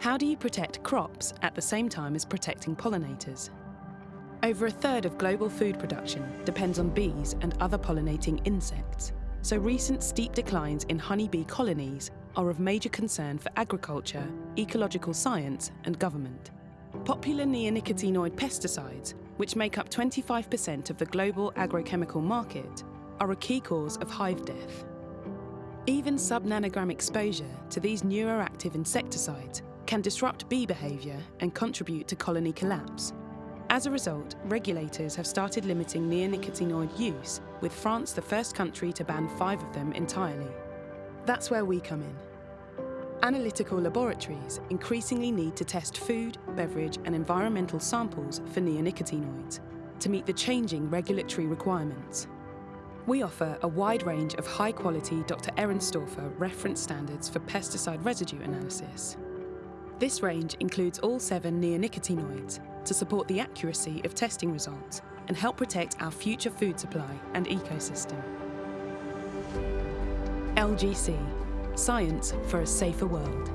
How do you protect crops at the same time as protecting pollinators? Over a third of global food production depends on bees and other pollinating insects, so recent steep declines in honeybee colonies are of major concern for agriculture, ecological science and government. Popular neonicotinoid pesticides, which make up 25% of the global agrochemical market, are a key cause of hive death. Even sub-nanogram exposure to these neuroactive insecticides can disrupt bee behaviour and contribute to colony collapse. As a result, regulators have started limiting neonicotinoid use, with France the first country to ban five of them entirely. That's where we come in. Analytical laboratories increasingly need to test food, beverage and environmental samples for neonicotinoids to meet the changing regulatory requirements. We offer a wide range of high-quality Dr. Ehrenstorfer reference standards for pesticide residue analysis. This range includes all seven neonicotinoids to support the accuracy of testing results and help protect our future food supply and ecosystem. LGC, science for a safer world.